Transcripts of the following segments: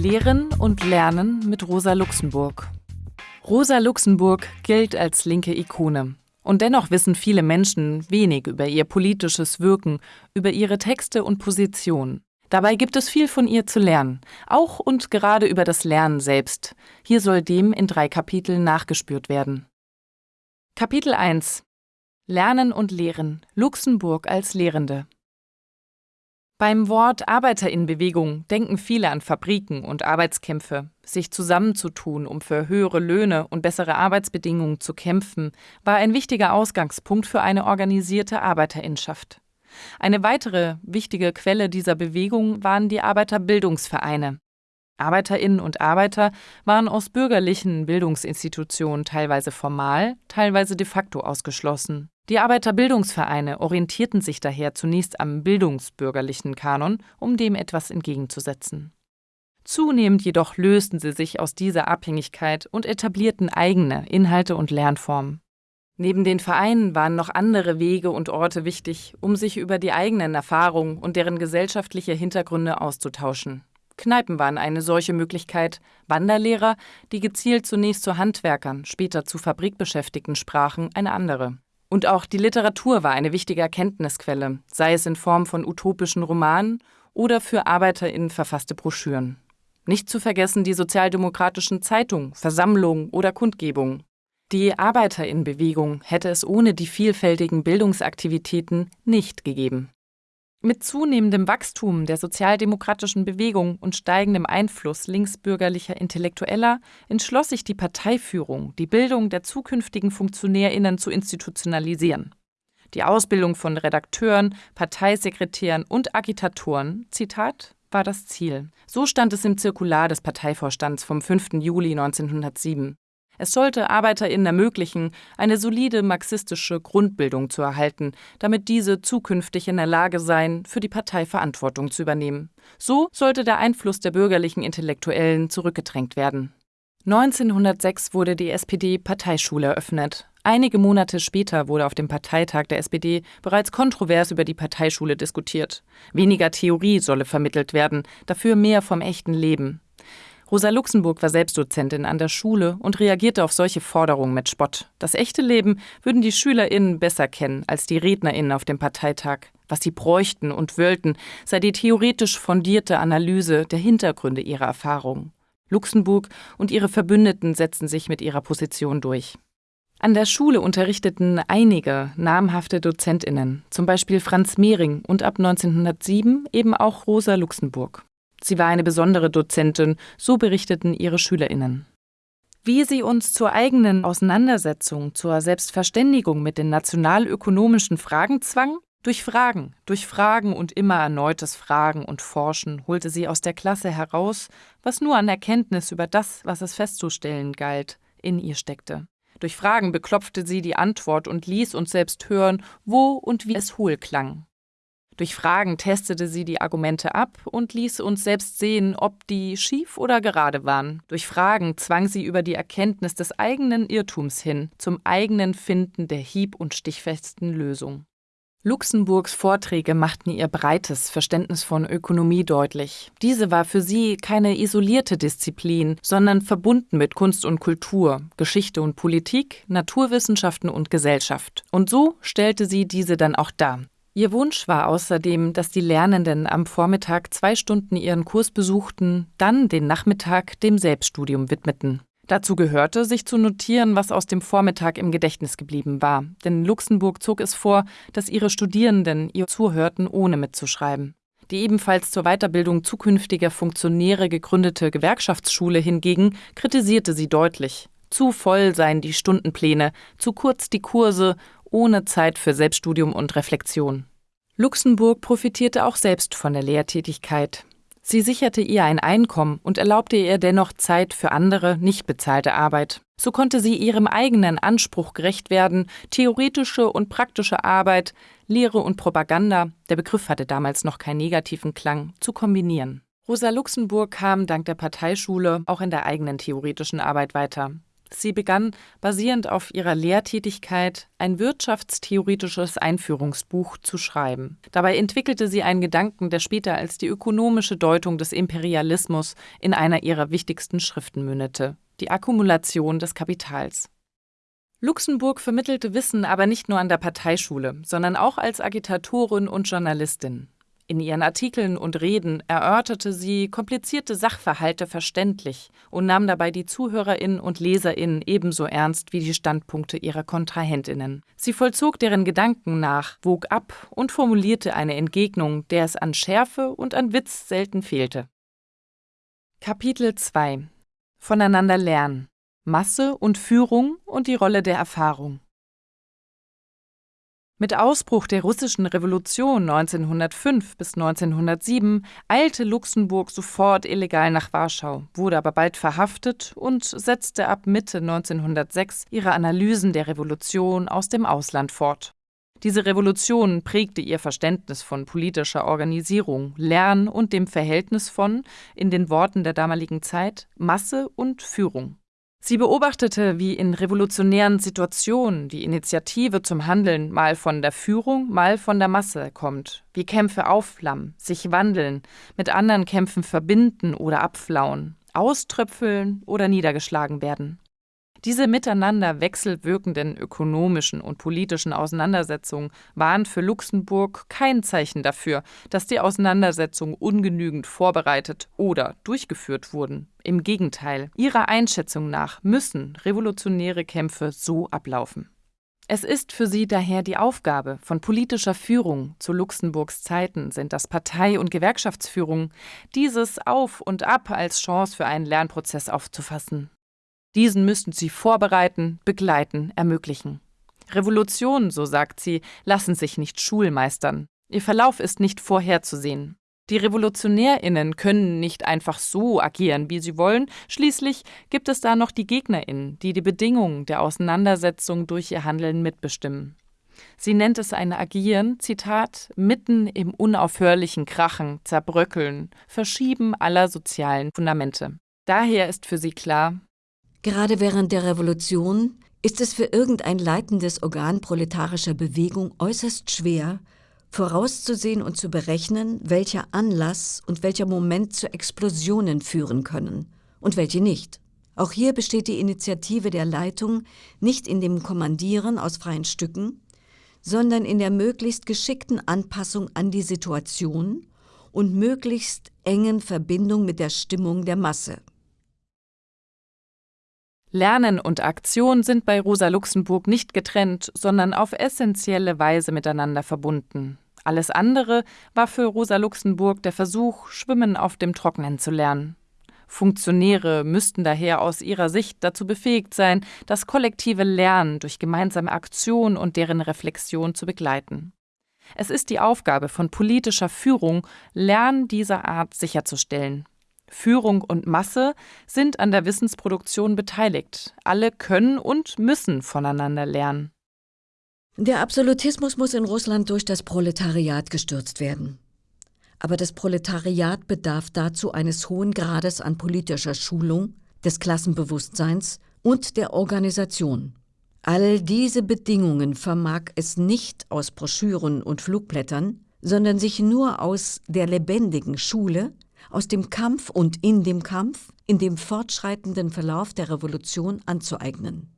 Lehren und Lernen mit Rosa Luxemburg. Rosa Luxemburg gilt als linke Ikone. Und dennoch wissen viele Menschen wenig über ihr politisches Wirken, über ihre Texte und Position. Dabei gibt es viel von ihr zu lernen, auch und gerade über das Lernen selbst. Hier soll dem in drei Kapiteln nachgespürt werden. Kapitel 1 Lernen und Lehren Luxemburg als Lehrende beim Wort Arbeiterinnenbewegung denken viele an Fabriken und Arbeitskämpfe. Sich zusammenzutun, um für höhere Löhne und bessere Arbeitsbedingungen zu kämpfen, war ein wichtiger Ausgangspunkt für eine organisierte Arbeiterinnenschaft. Eine weitere wichtige Quelle dieser Bewegung waren die Arbeiterbildungsvereine. Arbeiterinnen und Arbeiter waren aus bürgerlichen Bildungsinstitutionen teilweise formal, teilweise de facto ausgeschlossen. Die Arbeiterbildungsvereine orientierten sich daher zunächst am bildungsbürgerlichen Kanon, um dem etwas entgegenzusetzen. Zunehmend jedoch lösten sie sich aus dieser Abhängigkeit und etablierten eigene Inhalte und Lernformen. Neben den Vereinen waren noch andere Wege und Orte wichtig, um sich über die eigenen Erfahrungen und deren gesellschaftliche Hintergründe auszutauschen. Kneipen waren eine solche Möglichkeit, Wanderlehrer, die gezielt zunächst zu Handwerkern, später zu Fabrikbeschäftigten sprachen, eine andere. Und auch die Literatur war eine wichtige Erkenntnisquelle, sei es in Form von utopischen Romanen oder für ArbeiterInnen verfasste Broschüren. Nicht zu vergessen die sozialdemokratischen Zeitungen, Versammlungen oder Kundgebungen. Die Arbeiterinnenbewegung hätte es ohne die vielfältigen Bildungsaktivitäten nicht gegeben. Mit zunehmendem Wachstum der sozialdemokratischen Bewegung und steigendem Einfluss linksbürgerlicher Intellektueller entschloss sich die Parteiführung, die Bildung der zukünftigen Funktionärinnen zu institutionalisieren. Die Ausbildung von Redakteuren, Parteisekretären und Agitatoren, Zitat, war das Ziel. So stand es im Zirkular des Parteivorstands vom 5. Juli 1907. Es sollte ArbeiterInnen ermöglichen, eine solide marxistische Grundbildung zu erhalten, damit diese zukünftig in der Lage seien, für die Partei Verantwortung zu übernehmen. So sollte der Einfluss der bürgerlichen Intellektuellen zurückgedrängt werden. 1906 wurde die SPD-Parteischule eröffnet. Einige Monate später wurde auf dem Parteitag der SPD bereits kontrovers über die Parteischule diskutiert. Weniger Theorie solle vermittelt werden, dafür mehr vom echten Leben. Rosa Luxemburg war selbst Dozentin an der Schule und reagierte auf solche Forderungen mit Spott. Das echte Leben würden die SchülerInnen besser kennen als die RednerInnen auf dem Parteitag. Was sie bräuchten und wollten, sei die theoretisch fundierte Analyse der Hintergründe ihrer Erfahrungen. Luxemburg und ihre Verbündeten setzten sich mit ihrer Position durch. An der Schule unterrichteten einige namhafte DozentInnen, zum Beispiel Franz Mehring und ab 1907 eben auch Rosa Luxemburg. Sie war eine besondere Dozentin, so berichteten ihre Schülerinnen. Wie sie uns zur eigenen Auseinandersetzung, zur Selbstverständigung mit den nationalökonomischen Fragen zwang? Durch Fragen, durch Fragen und immer erneutes Fragen und Forschen holte sie aus der Klasse heraus, was nur an Erkenntnis über das, was es festzustellen galt, in ihr steckte. Durch Fragen beklopfte sie die Antwort und ließ uns selbst hören, wo und wie es hohl klang. Durch Fragen testete sie die Argumente ab und ließ uns selbst sehen, ob die schief oder gerade waren. Durch Fragen zwang sie über die Erkenntnis des eigenen Irrtums hin zum eigenen Finden der hieb- und stichfesten Lösung. Luxemburgs Vorträge machten ihr breites Verständnis von Ökonomie deutlich. Diese war für sie keine isolierte Disziplin, sondern verbunden mit Kunst und Kultur, Geschichte und Politik, Naturwissenschaften und Gesellschaft. Und so stellte sie diese dann auch dar. Ihr Wunsch war außerdem, dass die Lernenden am Vormittag zwei Stunden ihren Kurs besuchten, dann den Nachmittag dem Selbststudium widmeten. Dazu gehörte, sich zu notieren, was aus dem Vormittag im Gedächtnis geblieben war, denn Luxemburg zog es vor, dass ihre Studierenden ihr zuhörten, ohne mitzuschreiben. Die ebenfalls zur Weiterbildung zukünftiger Funktionäre gegründete Gewerkschaftsschule hingegen kritisierte sie deutlich. Zu voll seien die Stundenpläne, zu kurz die Kurse ohne Zeit für Selbststudium und Reflexion. Luxemburg profitierte auch selbst von der Lehrtätigkeit. Sie sicherte ihr ein Einkommen und erlaubte ihr dennoch Zeit für andere, nicht bezahlte Arbeit. So konnte sie ihrem eigenen Anspruch gerecht werden, theoretische und praktische Arbeit, Lehre und Propaganda, der Begriff hatte damals noch keinen negativen Klang, zu kombinieren. Rosa Luxemburg kam dank der Parteischule auch in der eigenen theoretischen Arbeit weiter. Sie begann, basierend auf ihrer Lehrtätigkeit, ein wirtschaftstheoretisches Einführungsbuch zu schreiben. Dabei entwickelte sie einen Gedanken, der später als die ökonomische Deutung des Imperialismus in einer ihrer wichtigsten Schriften mündete, die Akkumulation des Kapitals. Luxemburg vermittelte Wissen aber nicht nur an der Parteischule, sondern auch als Agitatorin und Journalistin. In ihren Artikeln und Reden erörterte sie komplizierte Sachverhalte verständlich und nahm dabei die Zuhörerinnen und Leserinnen ebenso ernst wie die Standpunkte ihrer Kontrahentinnen. Sie vollzog deren Gedanken nach, wog ab und formulierte eine Entgegnung, der es an Schärfe und an Witz selten fehlte. Kapitel 2 Voneinander lernen Masse und Führung und die Rolle der Erfahrung mit Ausbruch der russischen Revolution 1905 bis 1907 eilte Luxemburg sofort illegal nach Warschau, wurde aber bald verhaftet und setzte ab Mitte 1906 ihre Analysen der Revolution aus dem Ausland fort. Diese Revolution prägte ihr Verständnis von politischer Organisierung, Lern und dem Verhältnis von, in den Worten der damaligen Zeit, Masse und Führung. Sie beobachtete, wie in revolutionären Situationen die Initiative zum Handeln mal von der Führung, mal von der Masse kommt, wie Kämpfe aufflammen, sich wandeln, mit anderen Kämpfen verbinden oder abflauen, auströpfeln oder niedergeschlagen werden. Diese miteinander wechselwirkenden ökonomischen und politischen Auseinandersetzungen waren für Luxemburg kein Zeichen dafür, dass die Auseinandersetzungen ungenügend vorbereitet oder durchgeführt wurden. Im Gegenteil, ihrer Einschätzung nach müssen revolutionäre Kämpfe so ablaufen. Es ist für sie daher die Aufgabe von politischer Führung zu Luxemburgs Zeiten sind das Partei- und Gewerkschaftsführung, dieses Auf und Ab als Chance für einen Lernprozess aufzufassen. Diesen müssten sie vorbereiten, begleiten, ermöglichen. Revolutionen, so sagt sie, lassen sich nicht schulmeistern. Ihr Verlauf ist nicht vorherzusehen. Die Revolutionärinnen können nicht einfach so agieren, wie sie wollen. Schließlich gibt es da noch die Gegnerinnen, die die Bedingungen der Auseinandersetzung durch ihr Handeln mitbestimmen. Sie nennt es ein Agieren, Zitat, mitten im unaufhörlichen Krachen, Zerbröckeln, Verschieben aller sozialen Fundamente. Daher ist für sie klar, Gerade während der Revolution ist es für irgendein leitendes Organ proletarischer Bewegung äußerst schwer, vorauszusehen und zu berechnen, welcher Anlass und welcher Moment zu Explosionen führen können und welche nicht. Auch hier besteht die Initiative der Leitung nicht in dem Kommandieren aus freien Stücken, sondern in der möglichst geschickten Anpassung an die Situation und möglichst engen Verbindung mit der Stimmung der Masse. Lernen und Aktion sind bei Rosa Luxemburg nicht getrennt, sondern auf essentielle Weise miteinander verbunden. Alles andere war für Rosa Luxemburg der Versuch, Schwimmen auf dem Trocknen zu lernen. Funktionäre müssten daher aus ihrer Sicht dazu befähigt sein, das kollektive Lernen durch gemeinsame Aktion und deren Reflexion zu begleiten. Es ist die Aufgabe von politischer Führung, Lernen dieser Art sicherzustellen. Führung und Masse sind an der Wissensproduktion beteiligt. Alle können und müssen voneinander lernen. Der Absolutismus muss in Russland durch das Proletariat gestürzt werden. Aber das Proletariat bedarf dazu eines hohen Grades an politischer Schulung, des Klassenbewusstseins und der Organisation. All diese Bedingungen vermag es nicht aus Broschüren und Flugblättern, sondern sich nur aus der lebendigen Schule, aus dem Kampf und in dem Kampf, in dem fortschreitenden Verlauf der Revolution anzueignen.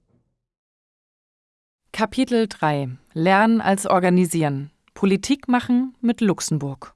Kapitel 3 Lernen als Organisieren Politik machen mit Luxemburg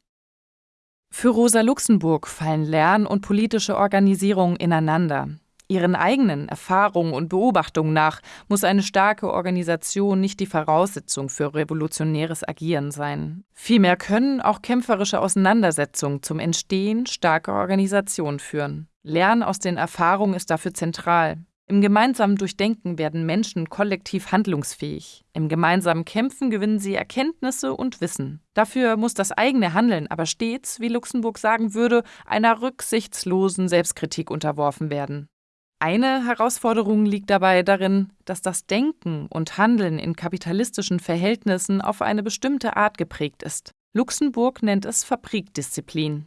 Für Rosa Luxemburg fallen Lern- und politische Organisierung ineinander. Ihren eigenen Erfahrungen und Beobachtungen nach muss eine starke Organisation nicht die Voraussetzung für revolutionäres Agieren sein. Vielmehr können auch kämpferische Auseinandersetzungen zum Entstehen starker Organisationen führen. Lernen aus den Erfahrungen ist dafür zentral. Im gemeinsamen Durchdenken werden Menschen kollektiv handlungsfähig. Im gemeinsamen Kämpfen gewinnen sie Erkenntnisse und Wissen. Dafür muss das eigene Handeln aber stets, wie Luxemburg sagen würde, einer rücksichtslosen Selbstkritik unterworfen werden. Eine Herausforderung liegt dabei darin, dass das Denken und Handeln in kapitalistischen Verhältnissen auf eine bestimmte Art geprägt ist. Luxemburg nennt es Fabrikdisziplin.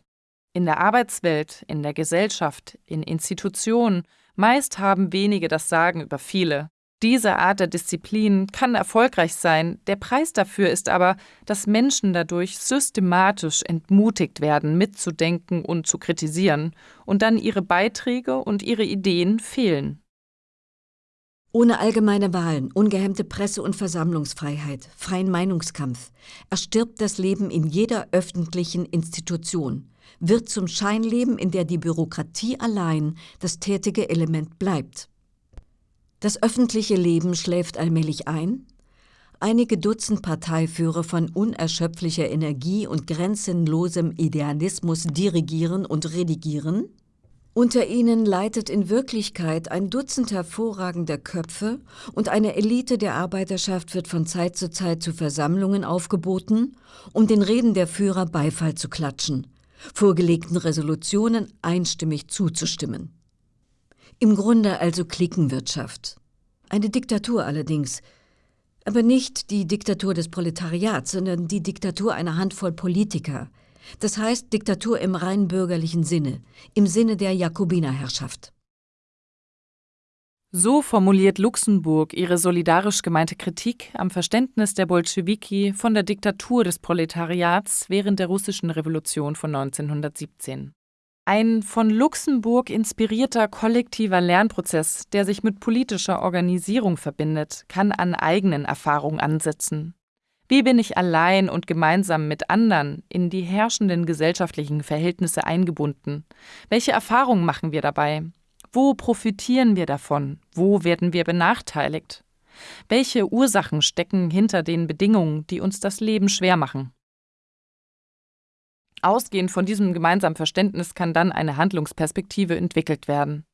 In der Arbeitswelt, in der Gesellschaft, in Institutionen Meist haben wenige das Sagen über viele. Diese Art der Disziplin kann erfolgreich sein, der Preis dafür ist aber, dass Menschen dadurch systematisch entmutigt werden, mitzudenken und zu kritisieren, und dann ihre Beiträge und ihre Ideen fehlen. Ohne allgemeine Wahlen, ungehemmte Presse- und Versammlungsfreiheit, freien Meinungskampf erstirbt das Leben in jeder öffentlichen Institution, wird zum Scheinleben, in der die Bürokratie allein das tätige Element bleibt. Das öffentliche Leben schläft allmählich ein. Einige Dutzend Parteiführer von unerschöpflicher Energie und grenzenlosem Idealismus dirigieren und redigieren – unter ihnen leitet in Wirklichkeit ein Dutzend hervorragender Köpfe und eine Elite der Arbeiterschaft wird von Zeit zu Zeit zu Versammlungen aufgeboten, um den Reden der Führer Beifall zu klatschen, vorgelegten Resolutionen einstimmig zuzustimmen. Im Grunde also Cliquenwirtschaft. Eine Diktatur allerdings, aber nicht die Diktatur des Proletariats, sondern die Diktatur einer Handvoll Politiker – das heißt Diktatur im rein bürgerlichen Sinne, im Sinne der Jakobinerherrschaft. So formuliert Luxemburg ihre solidarisch gemeinte Kritik am Verständnis der Bolschewiki von der Diktatur des Proletariats während der russischen Revolution von 1917. Ein von Luxemburg inspirierter kollektiver Lernprozess, der sich mit politischer Organisierung verbindet, kann an eigenen Erfahrungen ansetzen. Wie bin ich allein und gemeinsam mit anderen in die herrschenden gesellschaftlichen Verhältnisse eingebunden? Welche Erfahrungen machen wir dabei? Wo profitieren wir davon? Wo werden wir benachteiligt? Welche Ursachen stecken hinter den Bedingungen, die uns das Leben schwer machen? Ausgehend von diesem gemeinsamen Verständnis kann dann eine Handlungsperspektive entwickelt werden.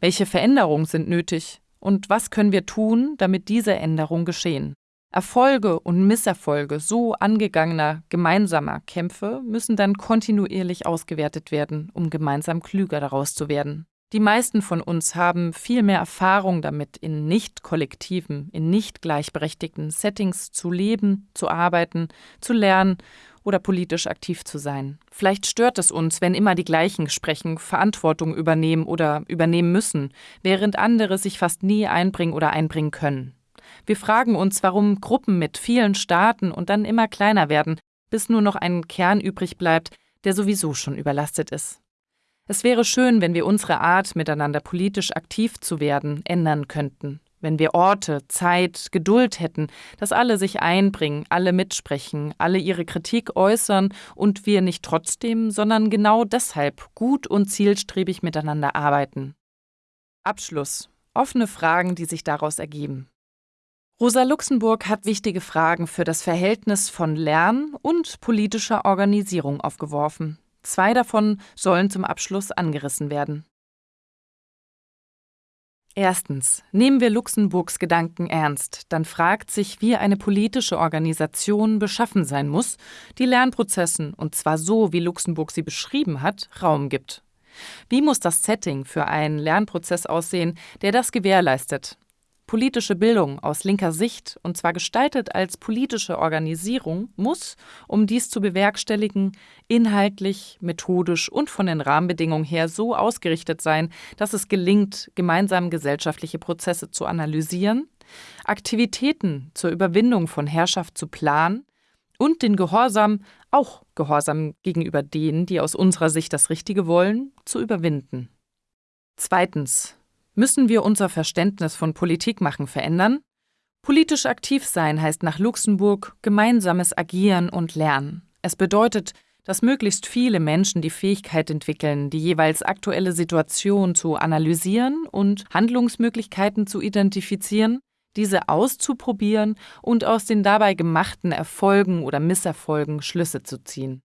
Welche Veränderungen sind nötig und was können wir tun, damit diese Änderungen geschehen? Erfolge und Misserfolge so angegangener gemeinsamer Kämpfe müssen dann kontinuierlich ausgewertet werden, um gemeinsam klüger daraus zu werden. Die meisten von uns haben viel mehr Erfahrung damit, in nicht kollektiven, in nicht gleichberechtigten Settings zu leben, zu arbeiten, zu lernen oder politisch aktiv zu sein. Vielleicht stört es uns, wenn immer die gleichen sprechen, Verantwortung übernehmen oder übernehmen müssen, während andere sich fast nie einbringen oder einbringen können. Wir fragen uns, warum Gruppen mit vielen Staaten und dann immer kleiner werden, bis nur noch ein Kern übrig bleibt, der sowieso schon überlastet ist. Es wäre schön, wenn wir unsere Art, miteinander politisch aktiv zu werden, ändern könnten, wenn wir Orte, Zeit, Geduld hätten, dass alle sich einbringen, alle mitsprechen, alle ihre Kritik äußern und wir nicht trotzdem, sondern genau deshalb gut und zielstrebig miteinander arbeiten. Abschluss. Offene Fragen, die sich daraus ergeben. Rosa Luxemburg hat wichtige Fragen für das Verhältnis von Lernen und politischer Organisierung aufgeworfen. Zwei davon sollen zum Abschluss angerissen werden. Erstens. Nehmen wir Luxemburgs Gedanken ernst, dann fragt sich, wie eine politische Organisation beschaffen sein muss, die Lernprozessen, und zwar so, wie Luxemburg sie beschrieben hat, Raum gibt. Wie muss das Setting für einen Lernprozess aussehen, der das gewährleistet? Politische Bildung aus linker Sicht, und zwar gestaltet als politische Organisierung, muss, um dies zu bewerkstelligen, inhaltlich, methodisch und von den Rahmenbedingungen her so ausgerichtet sein, dass es gelingt, gemeinsam gesellschaftliche Prozesse zu analysieren, Aktivitäten zur Überwindung von Herrschaft zu planen und den Gehorsam, auch Gehorsam gegenüber denen, die aus unserer Sicht das Richtige wollen, zu überwinden. Zweitens Müssen wir unser Verständnis von Politik machen verändern? Politisch aktiv sein heißt nach Luxemburg gemeinsames Agieren und Lernen. Es bedeutet, dass möglichst viele Menschen die Fähigkeit entwickeln, die jeweils aktuelle Situation zu analysieren und Handlungsmöglichkeiten zu identifizieren, diese auszuprobieren und aus den dabei gemachten Erfolgen oder Misserfolgen Schlüsse zu ziehen.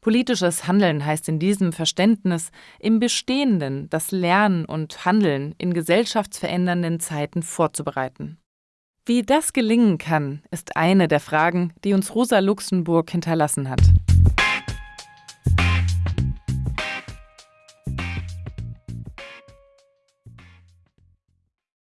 Politisches Handeln heißt in diesem Verständnis im Bestehenden das Lernen und Handeln in gesellschaftsverändernden Zeiten vorzubereiten. Wie das gelingen kann, ist eine der Fragen, die uns Rosa Luxemburg hinterlassen hat.